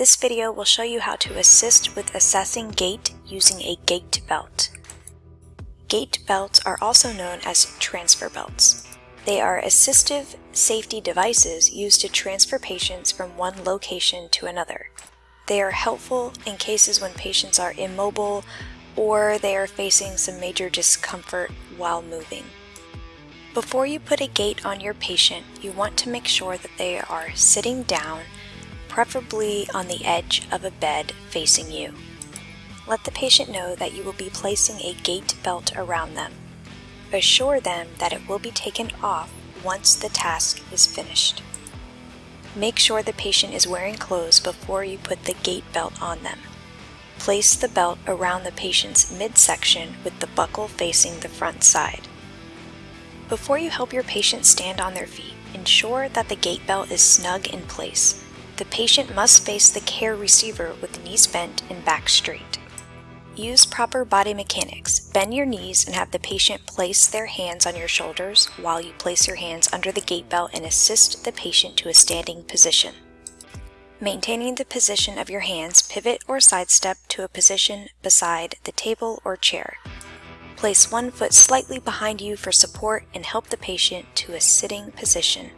This video will show you how to assist with assessing gait using a gait belt. Gait belts are also known as transfer belts. They are assistive safety devices used to transfer patients from one location to another. They are helpful in cases when patients are immobile or they are facing some major discomfort while moving. Before you put a gait on your patient, you want to make sure that they are sitting down preferably on the edge of a bed facing you. Let the patient know that you will be placing a gait belt around them. Assure them that it will be taken off once the task is finished. Make sure the patient is wearing clothes before you put the gait belt on them. Place the belt around the patient's midsection with the buckle facing the front side. Before you help your patient stand on their feet, ensure that the gait belt is snug in place the patient must face the care receiver with knees bent and back straight. Use proper body mechanics. Bend your knees and have the patient place their hands on your shoulders while you place your hands under the gait belt and assist the patient to a standing position. Maintaining the position of your hands, pivot or sidestep to a position beside the table or chair. Place one foot slightly behind you for support and help the patient to a sitting position.